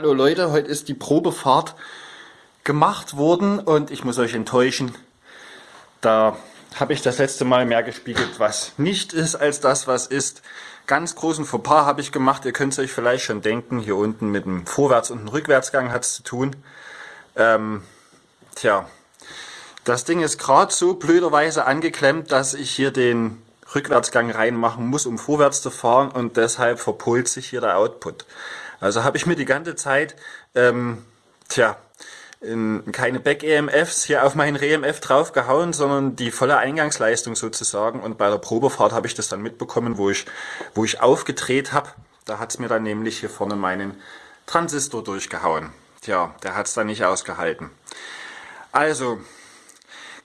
Hallo Leute, heute ist die Probefahrt gemacht worden und ich muss euch enttäuschen. Da habe ich das letzte Mal mehr gespiegelt, was nicht ist, als das, was ist. Ganz großen Fauxpas habe ich gemacht. Ihr könnt es euch vielleicht schon denken. Hier unten mit dem Vorwärts- und dem Rückwärtsgang hat es zu tun. Ähm, tja, das Ding ist gerade so blöderweise angeklemmt, dass ich hier den Rückwärtsgang reinmachen muss, um vorwärts zu fahren und deshalb verpolt sich hier der Output. Also habe ich mir die ganze Zeit, ähm, tja, in, keine Back-EMFs hier auf meinen Re-EMF draufgehauen, sondern die volle Eingangsleistung sozusagen. Und bei der Probefahrt habe ich das dann mitbekommen, wo ich, wo ich aufgedreht habe. Da hat es mir dann nämlich hier vorne meinen Transistor durchgehauen. Tja, der hat es dann nicht ausgehalten. Also,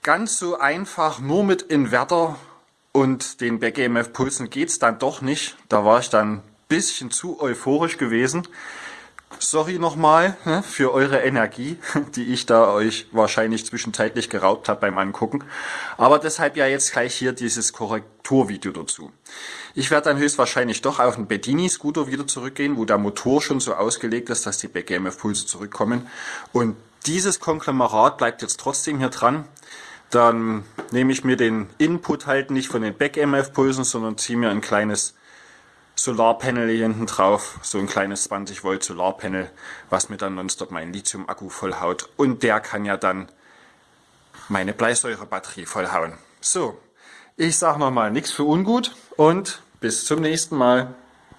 ganz so einfach nur mit Inverter und den Back-EMF-Pulsen geht es dann doch nicht. Da war ich dann bisschen zu euphorisch gewesen. Sorry nochmal ne, für eure Energie, die ich da euch wahrscheinlich zwischenzeitlich geraubt habe beim Angucken. Aber deshalb ja jetzt gleich hier dieses Korrekturvideo dazu. Ich werde dann höchstwahrscheinlich doch auf den Bedini-Scooter wieder zurückgehen, wo der Motor schon so ausgelegt ist, dass die Back-EMF-Pulse zurückkommen. Und dieses Konglomerat bleibt jetzt trotzdem hier dran. Dann nehme ich mir den Input halt nicht von den Back-EMF-Pulsen, sondern ziehe mir ein kleines Solarpanel hier hinten drauf, so ein kleines 20 Volt Solarpanel, was mir dann nonstop meinen Lithium-Akku vollhaut. Und der kann ja dann meine Bleisäurebatterie vollhauen. So, ich sage nochmal nichts für ungut und bis zum nächsten Mal.